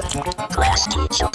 Class teacher.